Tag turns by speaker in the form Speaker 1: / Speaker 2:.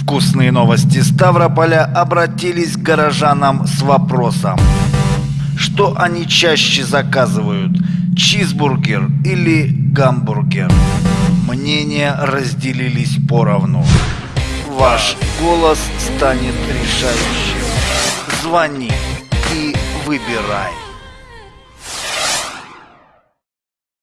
Speaker 1: Вкусные новости Ставрополя обратились к горожанам с вопросом. Что они чаще заказывают? Чизбургер или гамбургер? Мнения разделились поровну. Ваш голос станет решающим. Звони и выбирай.